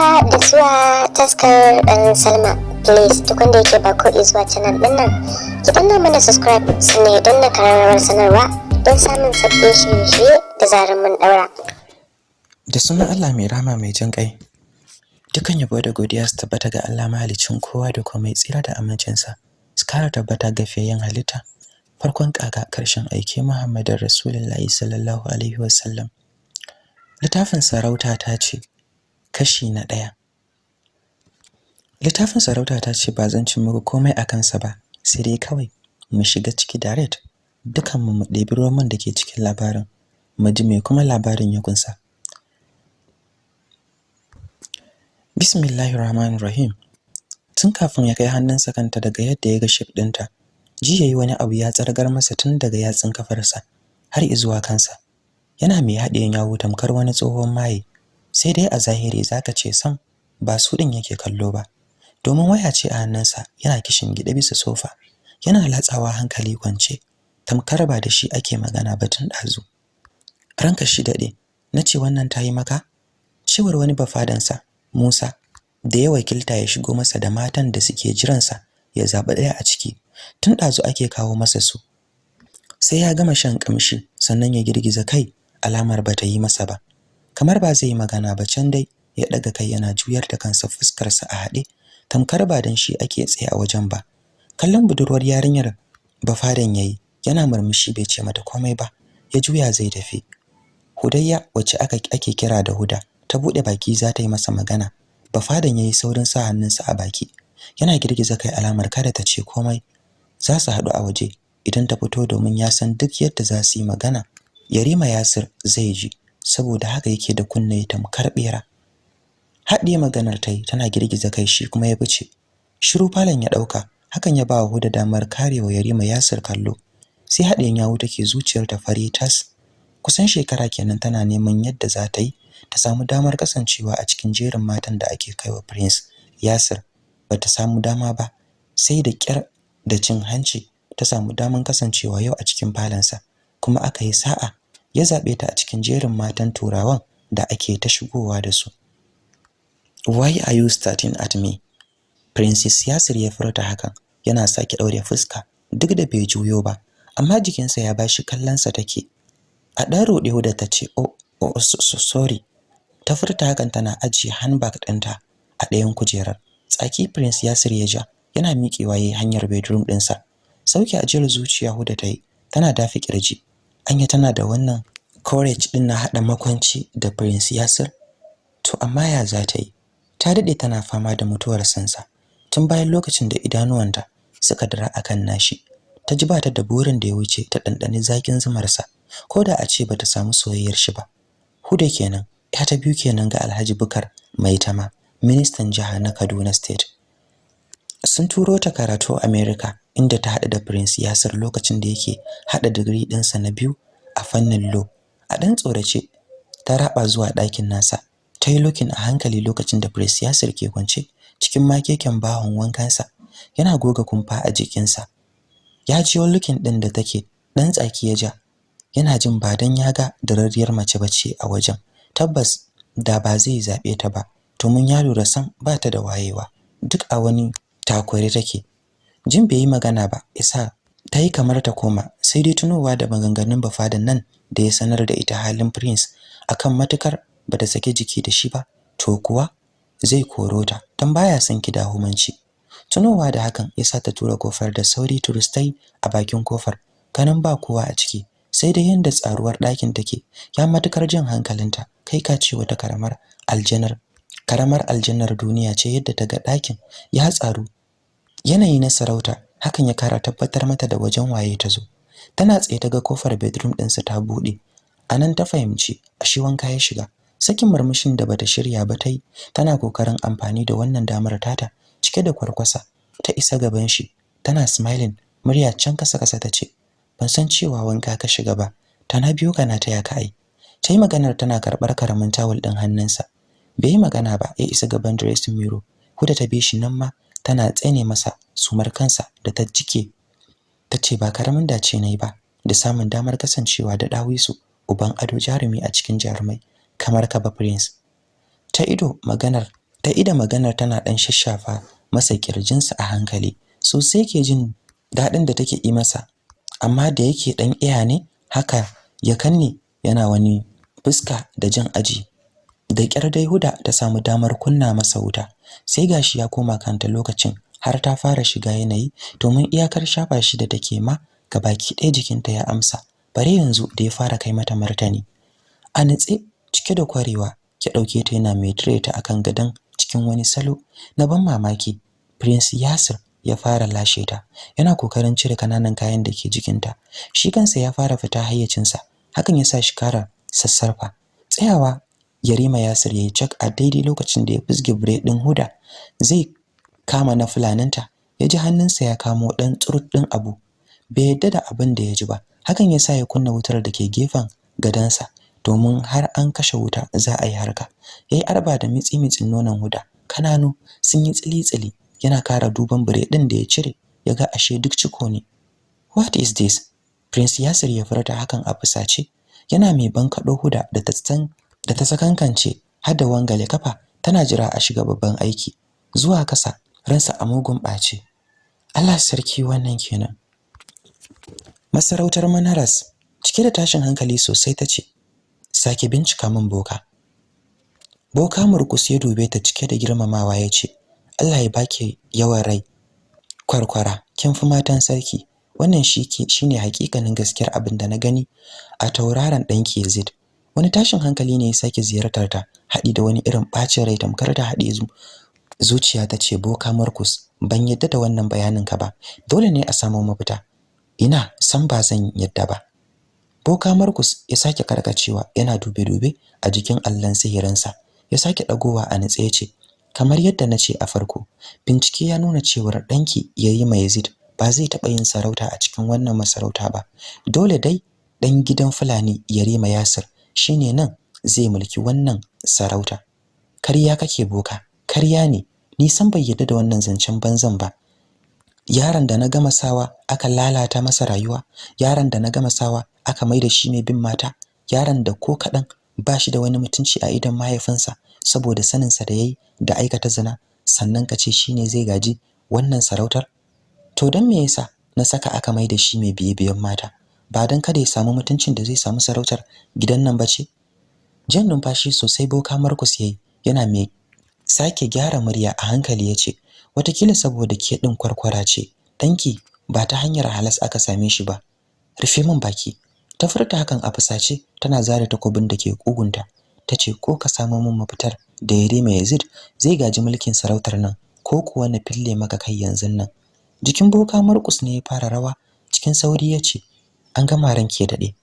haka da zuwa taskar ɗan salma. Please duk wanda yake ba ko zuwa canal ɗin nan ki danna mana subscribe sannan don na kararrawar sanarwa don samun sabbin shirye-shirye da zarar mun ɗaura. Da sunan Allah mai rama mai jin kai dukan yabo da godiya su tabbata ga Allah mahaliccin kowa da komai tsira da amincinsa su kara tabbata ga fiyayyen halitta. Farkon kaga ƙarshen aiki Muhammadin Rasulullahi sallallahu alaihi wasallam. Littafin sarauta ta ce kashi na ɗaya. Littafin sarauta ta ce ba zan ci muku komai a kansa ba sai dai kawai mu shiga ciki direct. Dukan mu ɗebi roman da ke cikin labarin mu ji me kuma labarin ya kunsa. Bismillahir rahmanir rahim tun kafin ya kai hannunsa kanta daga yadda ya ga ship ɗinta ji yayi wani abu ya tsargar masa tun daga yatsun kafarsa har izuwa kansa. Yana mai haɗe yawo tamkar wani tsohon maye. Sai dai a zahiri zaka ce sam ba su din yake kallo ba. Domin waya ce a hannunsa yana kishin gida bisa sofa yana latsawa hankali kwance. Tamkar ba da shi ake magana ba tun dazu ranka shi daɗe nace wannan tayi maka? Cewar wani bafadansa Musa da ya wakilta ya shigo masa da matan da suke jiransa ya zaɓi ɗaya a ciki. Tun ɗazu ake kawo masa su. Sai ya gama shan kamshi sannan ya girgiza kai alamar bata yi masa ba. Kamar ba zai yi magana ba can dai ya daga kai yana juyar da kansa fuskarsa a haɗe. Tamkar ba dan shi ake tsaye a wajen ba. Kallon budurwar yarinyar bafadan yayi yana murmushi bai ce mata komai ba ya juya zai tafi. Hudayya wacce aka ake kira da huda ta buɗe baki za ta yi masa magana. Bafadan yayi saurin sa hannunsa a baki. Yana girgiza kai alamar kada ta ce komai. Za su haɗu a waje. Idan ta fito domin ya san duk yadda za su yi magana Yarima Yasir zai ji. Saboda haka yake da kunne tamkar bera haɗiye maganar ta yi tana girgiza kai shi kuma ya fice. Shiru falon ya ɗauka hakan ya ba wa Huda damar karewa Yarima Yasir kallo. Sai haɗiyen yawo take zuciyar ta fari tas. Kusan shekara kenan tana neman yadda za ta yi ta samu damar kasancewa a cikin jerin matan da ake kaiwa Prince Yasir. Bata samu dama ba sai da kyar da cin hanci ta samu damar kasancewa yau a cikin falonsa kuma aka yi sa'a ya zaɓe ta a cikin jerin matan turawan da ake ta shigowa da su. Why are you starting at me? Princess Yasir ya furta hakan yana sake daure fuska duk da bai juyo ba amma jikinsa ya bashi kallonsa take. A dan rode da tace oh, oh so, sorry. Ta furta hakan tana ajiye handbag ɗinta a ɗayan kujerar. Tsaki prince Yasir ya ja yana miƙewa yayin hanyar bedroom ɗinsa. Sauke ajiyar zuciya huda tayi tana dafi ƙirji anya tana da wannan courage din na hada makwanci da prince Yasir? To amma ya za ta yi? Ta daɗe tana fama da mutuwar sansa tun bayan lokacin da idanuwanta suka dira akan nashi. Ta ji bata da burin da ya wuce ta dandane zakin zumarsa koda a ce bata samu soyayyar shi ba. Huda kenan ya ta biyu kenan ga Alhaji Bukar Maitama ministan jiha na Kaduna state. Sun turo ta karatu America inda ta hada da Prince Yasir lokacin da yake hada digiri ɗinsa na biyu a fannin law. A dan tsorace ta raba zuwa ɗakin nasa. Ta yi looking a hankali lokacin da Prince Yasir ke kwance cikin makeken bahon wankansa. Yana goga kumfa a jikinsa. Ya jiyo looking ɗin da take dan tsaki ya ja. Yana jin ba dan ya ga dararriyar mace bace a wajen. Tabbas da ba zai zaɓe ta ba. To mun ya lura san ba ta da wayewa. Duk a wani takware take. Jin bai yi magana ba isa ta yi kamar ta koma sai dai tunowa da maganganun bafadan nan da ya sanar da ita halin prince akan matuƙar bata sake jiki da shi ba to kuwa zai koro ta dan baya son ki da humanci tunowa da hakan yasa ta tura ƙofar da sauri turistai a bakin ƙofar ganin ba kowa a ciki sai dai yanda tsaruwar ɗakin take ya matuƙar jin hankalinta kai ka ce wata karamar aljanar karamar aljannar duniya ce yadda ta ga ɗakin ya tsaru yanayi na sarauta hakan ya kara tabbatar mata da wajen waye ta zo. Tana tsaye ta ga ƙofar bedroom ɗinsa ta buɗe. Anan ta fahimci ashe wanka ya shiga. Sakin murmushin da bata shirya ba tai tana ƙoƙarin amfani da wannan damar tata cike da kwarkwasa. Ta isa gaban shi tana smiling murya can kasa kasa tace ban san cewa wanka ka shiga ba. Tana biyo kana ta ya kai tayi maganar tana karɓar ƙaramin tawul din hannunsa. Bai yi magana ba ya isa gaban dressing mirror. Huda ta bi shi nan ma tana tsene masa sumar kansa da ta jike. Tace ba ƙaramin dace na yi ba da samun damar kasancewa da dawisu uban ado jarumi a cikin jarumai kamar ka ba prince. Ta ido maganar ta ida maganar tana dan shashafa masa kirjinsa a hankali. Sosai ke jin daɗin da take yi masa amma da yake dan iya ne haka ya kanne yana wani fuska da jin aji. Da kyar dai huda ta samu damar kunna masa wuta sai gashi ya koma kanta lokacin har ta fara shiga yanayi domin iyakar shafa shi da take ma gabaki ɗaya jikinta ya amsa. Bare yanzu da ya fara kai mata martani. A nitse cike da kwarewa ya ɗauke ta yana mai tire ta akan gadon cikin wani salo na ban mamaki. Prince Yasir ya fara lashe ta yana ƙoƙarin cire ƙananan kayan da ke jikinta. Shi kansa ya fara fita hayyacinsa hakan ya sa shi kara sassarfa. Tsayawa Yarima Yasir yayi cak a daidai lokacin da ya fusge bure din Huda. Zai kama na fulaninta ya ji hannunsa ya kamo dan tsurut din abu. Bai yadda da abin da ya ji ba hakan ya sa ya kunna wutar da ke gefen gadansa domin har an kashe wuta za a yi harka. Yayi arba da mitsi mitsin nonon Huda. Kananu sun yi tsili tsili yana kara duban din da ya cire ya ga ashe duk ciko ne. What is this? Prince Yasir ya furta hakan a fusace. Yana mai bankado Huda da ta san da ta sakankance har da wangale kafa tana jira a shiga babban aiki. Zuwa kasa ransa a mugun ɓace. Allah sarki wannan kenan. Masarautar Manaras cike da tashin hankali sosai tace sake bincika min boka. Boka murkus ya dube ta cike da girmamawa ya ce Allah ya baki yawan rai kwarkwara kin fi matan sarki. Wannan shike shine hakikanin gaskiyar abin da na gani a tauraron danki Yazid. Wani tashin hankali ne ya sake ziyartar ta haɗi da wani irin bacin rai tamkar ta haɗe zu zuciya ta ce boka Markus ban yadda da wannan bayanin ka ba. Dole ne a samu mafita. Ina? San ba zan yadda ba. Boka Markus ya sake karkacewa yana dube dube a jikin allon sihirinsa. Ya sake dagowa a nitse ya ce kamar yadda na ce a farko bincike ya nuna cewar danki yayi mai Yazid ba zai taɓa yin sarauta a cikin wannan masarauta ba. Dole dai dan gidan Fulani Yarima Yasir shine nan zai mulki wannan sarauta. Karya kake boka karya ne. Ni san bai yadda da wannan zancen banzan ba. Yaron da na gama sawa aka lalata masa rayuwa yaron da na gama sawa aka maida shi mai bin mata yaron da ko kadan bashi da wani mutunci a idan mahaifinsa saboda sanin sa da yayi da aikata zina sannan kace shine zai gaji wannan sarautar? To dan me yasa na saka aka maida shi mai biye biyen mata? Ba dan kada ya samu mutuncin da zai samu sarautar gidan nan bace jan numfashi sosai boka Markus yayi yana mai sake gyara murya a hankali ya ce wataƙila saboda ke din kwarkwara ce danki ba ta hanyar halas aka same shi ba. Rufe min baki. Ta furta hakan a fusace tana zare takobin da ke kugunta tace ko ka samu min mafitar da Yarima Yazid zai gaji mulkin sarautar nan ko kuwa na fille maka kai yanzun nan. Jikin boka Markus ne ya fara rawa cikin sauri ya ce an gama ranke daɗe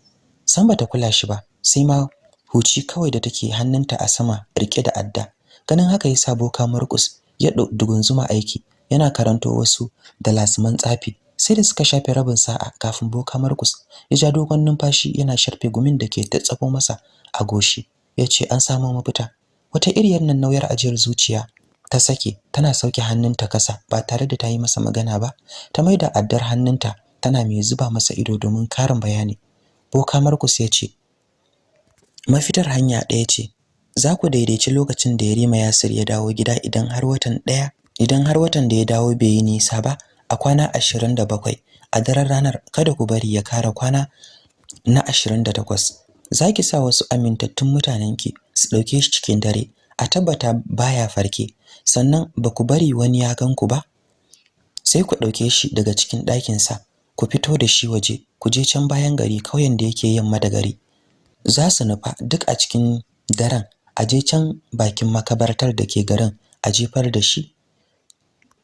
san bata kula shi ba sai ma huci kawai da take hannunta a sama riƙe da adda. Ganin haka yasa boka Markus ya dugunzuma aiki yana karanto wasu da lasman tsafi sai da suka shafe rabin sa'a kafin boka Markus ya ja dogon numfashi yana sharfe gumin da ke tsafo masa a goshi ya ce an samu mafita. Wata iriyar nan nauyar ajiyar zuciya ta sake tana sauke hannunta kasa ba tare da ta yi masa magana ba ta maida addar hannunta tana mai zuba masa ido domin karin bayani. Boka Markus ya ce mafitar hanya ɗaya ce. Za ku daidaici lokacin da Yarima Yasir ya dawo gida idan har watan ɗaya idan har watan da ya dawo bai yi nisa ba a kwana 27 a daren ranar kada ku bari ya kara kwana na 28 zaki sa wasu amintattun mutanenki su ɗauke shi cikin dare a tabbata baya farke. Sannan ba ku bari wani ya ganku ba? Sai ku ɗauke shi daga cikin ɗakin sa ku fito da shi waje ku je can bayan gari kauyen da yake yamma da gari. Za su nufa duk a cikin daren a je can bakin makabartar da ke garin a jefar da shi.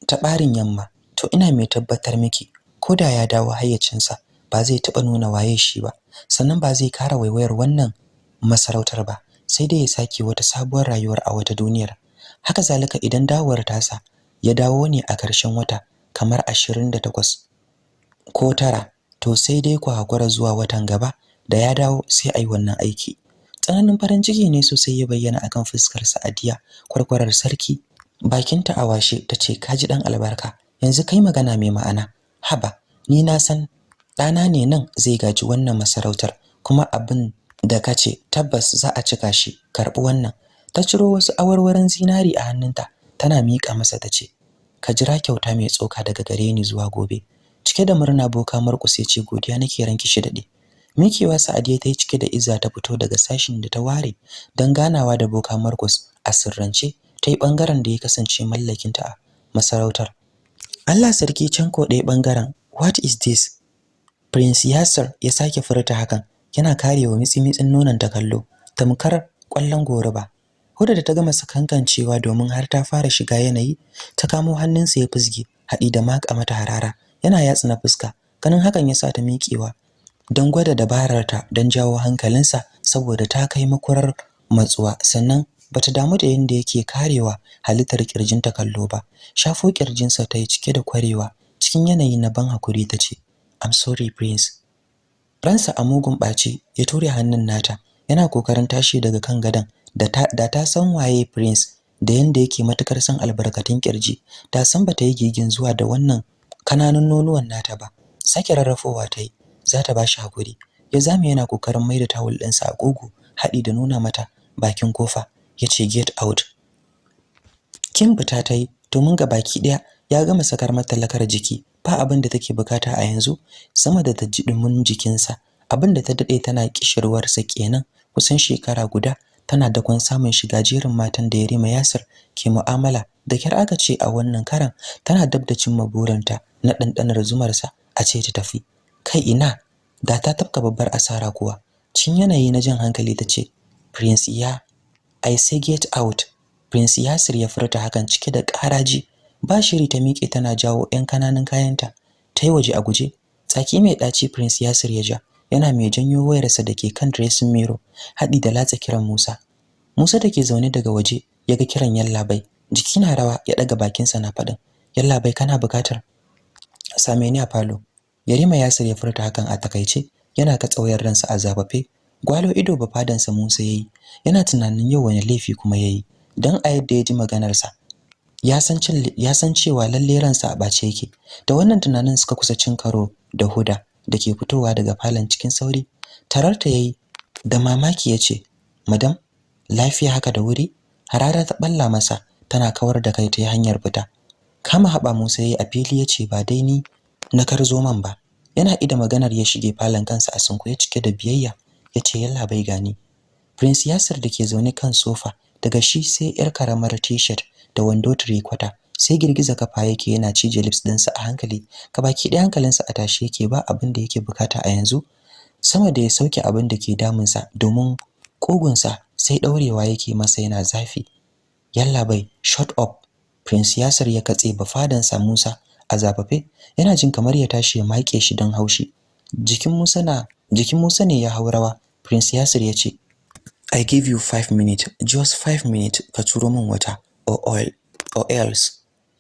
Ta ɓarin yamma to ina mai tabbatar miki koda ya dawo hayyacinsa ba zai taɓa nuna waye shi ba sannan ba zai kara waiwayar wannan masarautar ba sai dai ya sake wata sabuwar rayuwar a wata duniyar. Haka zalika idan dawowar tasa ya dawo ne a ƙarshen wata kamar 28 ko tara to sai dai ku hakura zuwa watan gaba da ya dawo sai ai wannan aiki. Tsananin farin ciki ne sosai ya bayyana akan fuskar Sa'adiya kwarkwarar sarki. Bakinta a washe tace kaji dan albarka yanzu kai magana mai ma'ana. Haba ni na san ɗana ne nan zai gaji wannan masarautar kuma abin da kace tabbas za a cika shi karɓi wannan. Ta ciro wasu awarwaron zinari a hannunta tana miƙa masa ta ce ka jira kyauta mai tsoka daga gare ni zuwa gobe. Cike da murna boka Markus ya ce godiya nake ranki shi daɗe mikewa Sa'adiya ta yi cike da izza ta fito daga sashin da ta ware don ganawa da boka Markus a sirrance ta yi ɓangaren da ya kasance mallakinta a masarautar. Allah sarki can ko ɗaya ɓangaren what is this? Prince Yasir ya sake furta hakan yana karewa mitsi-mitsin nonon ta kallo tamkar ƙwallon goruba. Huda da ta gama sakankancewa domin har ta fara shiga yanayi ta kamo hannunsa ya fusge haɗi da maka mata harara. Yana yatsa na fuska ganin hakan ya sa ta miƙewa don gwada dabararta don jawo hankalinsa saboda ta kai makurar matsuwa. Sannan bata damu da yanda yake karewa halittar kirjinta kallo ba. Shafo kirjinsa ta yi cike da kwarewa cikin yanayi na ban haƙuri ta ce I'm sorry prince. Ransa a mugun ɓaci ya ture hannun nata yana ƙoƙarin tashi daga kan gadon da ta san waye prince da yanda yake matuƙar son albarkatun ƙirji ta san bata yi gigin zuwa da wannan kananun nonuwan nata ba. Sake rarrafowa ta yi za ta bashi haƙuri. Ya zame yana ƙoƙarin maida tawul ɗinsa a gogo haɗi da nuna mata bakin ƙofa ya ce get out. Kin fita ta yi domin ga baki ɗaya ya gama sakar mata lakar jiki. Ba abin da take buƙata a yanzu sama da ta ji dumin jikinsa. Abin da ta daɗe tana kishirwar sa kenan kusan shekara guda tana dakon samun shiga jerin matan da Yarima Yasir ke mu'amala da kyar aka ce a wannan karan tana dab da cimma burinta na dandanar zumar sa a ce ta tafi. Kai ina da ta tafka babbar asara kuwa. Cin yanayi na jin hankali tace prince ya i say get out. Prince Yasir ya furta hakan cike da karaji ba shiri ta miƙe tana jawo 'yan ƙananan kayanta. Ta yi waje a guje. Tsaki mai ɗaci prince Yasir ya ja. Yana mai janyo wayarsa da ke kan dressing mirror haɗi da latsa kiran Musa. Musa da ke zaune daga waje ya ga kiran Yallabai jiki na rawa ya ɗaga bakinsa na faɗin Yallabai kana buƙatar same ni a falo. Yarima Yasir ya furta hakan a taƙaice yana ka tsawayar ransa a zabafe gwalo ido ba fadansa Musa yayi yana tunanin yau wani laifi kuma yayi dan a yadda ya ji maganarsa ya san ya san cewa lalle ransa a bace yake. Da wannan tunanin suka kusa cin karo da Huda da ke fitowa daga falon cikin sauri tararta yayi da mamaki ya ce madam lafiya haka da wuri? Harara ta balla masa tana kawar da kai ta hanyar fita. Kama haba Musa yayi a fili ya ce ba dai ni na karzo man ba. Yana ida maganar ya shige falon kansa a sunkuye cike da biyayya. Yace yalla bai gani. Prince Yasir da ke zaune kan sofa daga shi sai yar karamar t-shirt da wando kwata sai girgiza kafa yake yana cije lips dinsa a hankali. Baki ɗaya hankalinsa a tashi yake ba abin da yake buƙata a yanzu. Sama da ya sauke abin da ke damunsa domin kogunsa sai daurewa yake masa yana zafi. Yalla bai shut up. Prince yasir ya katse bafadansa Musa a zafafe yana jin kamar ya tashi ya make shi don haushi. Jikin Musa na jikin Musa ne ya haurawa prince yasir ya ce I give you 5 minutes just 5 minutes ka turo min wata or oil or else.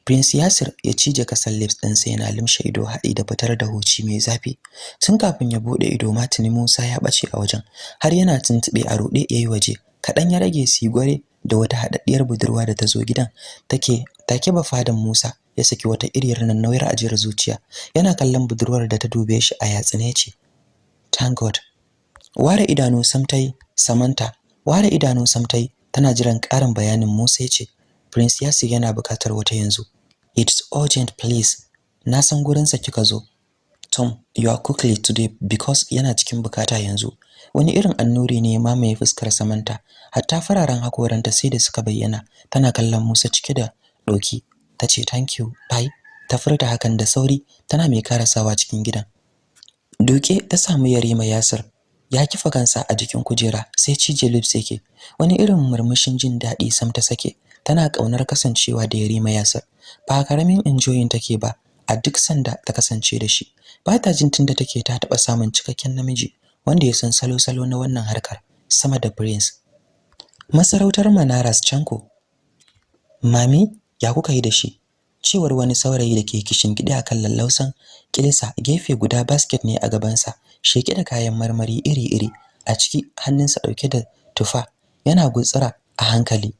Prince Yasir ya cije kasan lips ɗinsa yana limshe ido haɗi da fitar da huci mai zafi. Tun kafin ya buɗe ido matini Musa ya bace a wajen har yana tuntube a rode yayi waje. Kadan ya rage su gware da wata hadaddiyar budurwa da ta zo gidan. Take take ba fadan Musa ya saki wata iriyar nan nauyar ajiyar zuciya. Yana kallon budurwar da ta dube shi a yatsine ce thank god. Ware idanu samtai samanta ware idanu samtai tana jiran karin bayanin Musa ya ce Prince Yasir yana buƙatar wata yanzu. It's urgent please. Na san gurin sa kika zo. Tom you are quickly today because yana cikin buƙata yanzu. Wani irin annuri ne ma mai fuskar samanta hatta fararen hakoranta sai da suka bayyana. Tana kallon Musa cike da doki tace thank you. Bye. Ta furta hakan da sauri. Tana mai karasawa cikin gidan. Doke ta samu Yarima Yasir. Ya kifa kansa a jikin kujera sai cije lips yake. Wani irin murmushin jin daɗi sam ta sake. Tana ƙaunar kasancewa da Yarima Yasir. Ba ƙaramin enjoying take ba a duk sanda ta kasance da shi. Ba ta jin tunda take ta taba samun cikakken namiji wanda ya san salo-salo na wannan harkar sama da Prince. Masarautar Manaras Chanko. Mami ya kuka yi da shi? cewar wani saurayi da ke kishin gida akan lallausan kilisa gefe guda basket ne a gabansa sheke da kayan marmari iri-iri a ciki hannunsa ɗauke da tufa yana gutsira a hankali.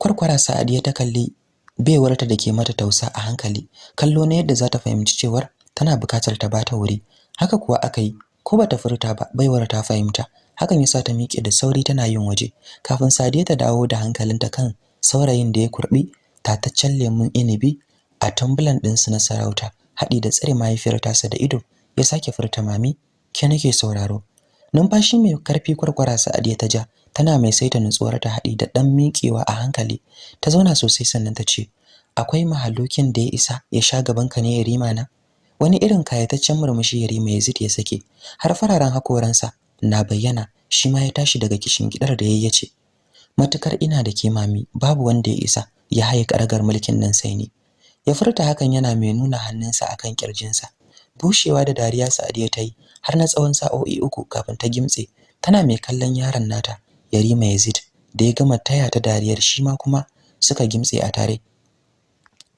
Kwarkwara Sa'adiya ta kalli baiwarta da ke mata tausa a hankali kallo na yadda za ta fahimci cewar tana buƙatar ta bata wuri. Haka kuwa aka yi ko bata furta ba baiwar ta fahimta. Hakan yasa ta miƙe da sauri tana yin waje. Kafin Sadiya ta dawo da hankalinta kan saurayin da ya kurbi tataccen lemun inibi a tambulan ɗinsu na sarauta haɗi da tsare mahaifiyar tasa da ido ya sake furta mami ke nake sauraro? Numfashi mai ƙarfi kwarkwara Sadiya ta ja tana mai saita nutsuwar ta haɗi da ɗan miƙewa a hankali. Ta zauna sosai sannan ta ce akwai mahalukin da ya isa ya sha gaban ka ne ya rima na? Wani irin kayataccen murmushi ya rima Yazid ya sake har fararen hakoransa na bayyana shi ma ya tashi daga kishin gidar da yayi ce matuƙar ina da ke mami babu wanda ya isa ya haye karagar mulkin nan sai ni. Ya furta hakan yana mai nuna hannunsa akan kirjinsa. Bushewa da dariya Sadiya ta yi har na tsawon sa'o'i uku kafin ta gimtse tana mai kallon yaron nata Yarima Yazid da ya gama taya ta dariyar shi ma kuma suka gimtse a tare.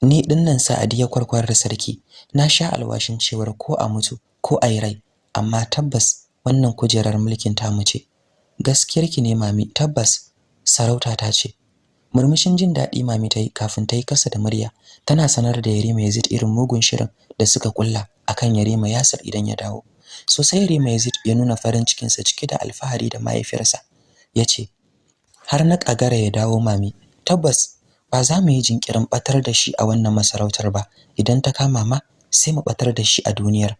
Ni ɗin nan Sa'adiya kwarkwarar sarki. Na sha alwashin cewar ko a mutu ko a yi rai amma tabbas wannan kujerar mulkin tamu ce. Gaskiyarki ne mami tabbas sarauta ta ce. Murmushin jin daɗi mami ta yi kafin ta yi kasa da murya tana sanar da Yarima Yazid irin mugun shirin da suka kulla akan Yarima Yasir idan ya dawo. Sosai Yarima Yazid ya nuna farin cikinsa cike da alfahari da mahaifiyarsa. Yace har na kagara ya dawo mami tabbas ba za mu yi jinkirin batar da shi a wannan masarautar ba. Idan ta kama ma sai mu batar da shi a duniyar.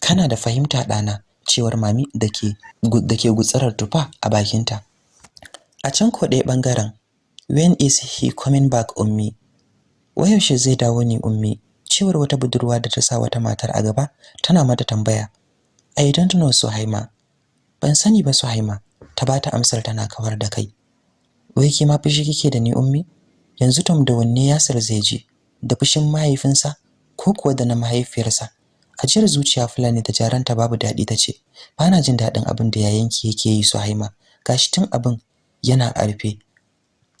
Kana da fahimta dana cewar mami dake dake gutsarar tufa a bakinta. A can ko ɗaya ɓangaren when is he coming back ummi? Wayaushe zai dawo ne ummi? cewar wata budurwa da ta sa wata matar a gaba tana mata tambaya. I don't know suhaima. Ban sani ba suhaima. Ta bata amsar tana kawar da kai. Wai ke ma fushi kike da ni ummi? Yanzu tom da wanne Yasir zai je? Da fushin mahaifinsa ko kuwa da na mahaifiyarsa? Ajiyar zuciya fulani da jaranta babu daɗi ta ce. Ba na jin daɗin abin da yayanki yake yi Suhaima. Gashi tun abin yana a rufe.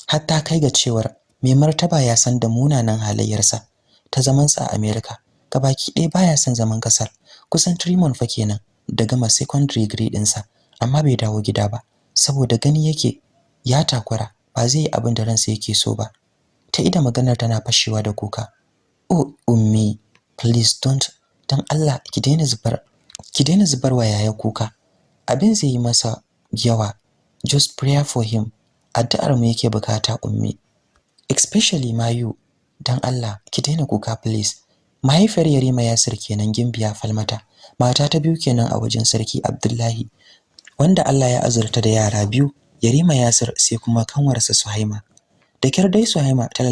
Hatta kai ga cewar mai martaba ya san da munanan halayyarsa ta zaman sa a America gabaki ɗaya baya son zaman ƙasar kusan Trimon fa kenan da gama secondary degree ɗinsa amma bai dawo gida ba. Saboda gani yake ya takura ba zai yi abin da ransa yake so ba. Ta ida maganar tana fashewa da kuka. Oh ummi please don't dan Allah ki daina zubar ki daina zubar wa yaya kuka. Abin zai yi masa yawa. Just pray for him. Addu'ar mu yake buƙata ummi. Especially mayu dan Allah ki daina kuka please. Mahaifiyar Yarima Yasir kenan Gimbiya Falmata. Mata ta biyu kenan a wajen sarki Abdullahi wanda Allah ya azurta da yara biyu Yarima Yasir sai kuma kanwarsa Suhaima. Da kyar dai Suhaima ta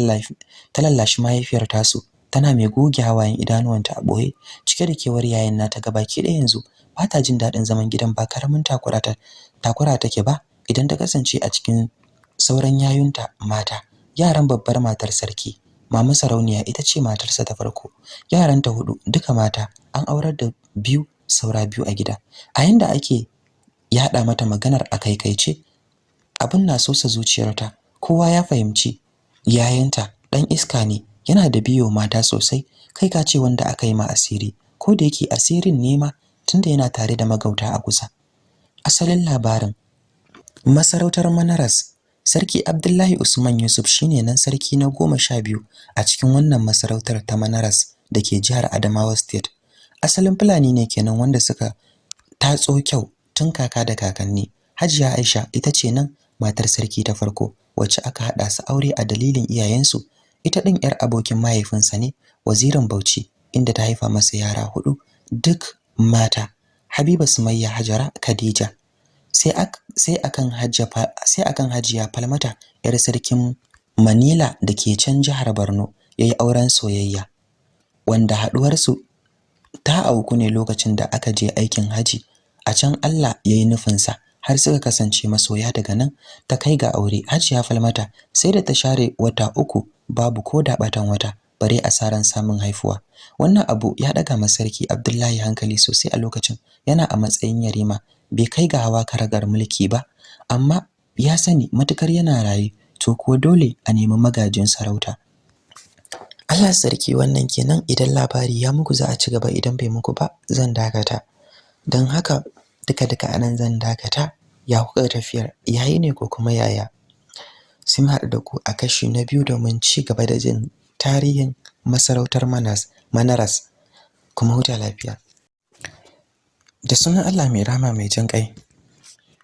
lallashi mahaifiyar tasu tana mai goge hawayen idanuwanta a ɓoye cike da kewar yayin nata gabaki ɗaya yanzu. Ba ta jin daɗin zaman gidan ba ƙaramin takura ta takura take ba idan ta kasance a cikin sauran yayunta mata. Yaran babbar matar sarki mama sarauniya ita ce matarsa ta farko. Yaranta huɗu duka mata an aurar da biyu saura biyu a gida. A yanda ake yada mata maganar a kaikaice abin na sosa zuciyarta. Kowa ya fahimci yayanta dan iska ne yana da biyo mata sosai. Kai ka ce wanda aka yi ma asiri. Ko da yake asirin ne ma tunda yana tare da magauta a kusa. Asalin labarin masarautar Manaras sarki Abdullahi Usman Yusuf shine nan sarki na goma sha biyu a cikin wannan masarautar ta Manaras da ke jihar Adamawa State. Asalin Fulani ne kenan wanda suka tatso kyau tun kaka da kakanni. Hajiya Aisha ita ce nan matar sarki ta farko. Wacce aka hada su aure a dalilin iyayensu. Ita din yar abokin mahaifinsa ne wazirin Bauchi inda ta haifa masa yara huɗu duk mata. Habiba Sumayya Hajara Khadija. Sai sai akan Hajja sai akan Hajiya Falmata yar sarkin Manila da ke can jihar Borno yayi auren soyayya wanda haduwar su ta auku ne lokacin da aka je aikin haji. A can Allah yayi nufinsa. Har suka kasance masoya daga nan ta kai ga aure. Hajiya Falmata sai da ta share wata uku babu ko da batan wata bare asaran samun haifuwa. Wannan abu ya daga masarki Abdullahi hankali sosai a lokacin yana a matsayin yarima bai kai ga hawa karagar mulki ba amma ya sani matuƙar yana raye to kuwa dole a nemi magajin sarauta. Allah sarki wannan kenan. Idan labari ya muku za a ci gaba. Idan bai muku ba zan dakata. Don haka duka-duka a nan zan dakata. Ya kuka tafiyar yayi ne ko kuma yaya? Sai mu haɗu da ku a kashi na biyu domin ci gaba da jin tarihin masarautar Manas Manaras. Kuma huta lafiya. Da sunan Allah mai rama mai jin kai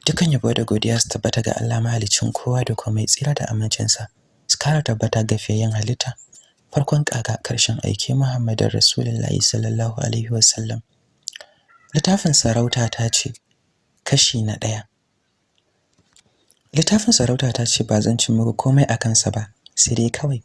dukan yabo da godiya su tabbata ga Allah mahaliccin kowa da komai tsira da amincinsa su kara tabbata ga fiyayen halitta. Farkon kaga ƙarshen aiki Muhammadin Rasulullahi sallallahu alaihi wasallam. Littafin sarauta ta ce kashi na ɗaya. Littafin sarauta ta ce ba zan ci komai a kansa ba sai dai kawai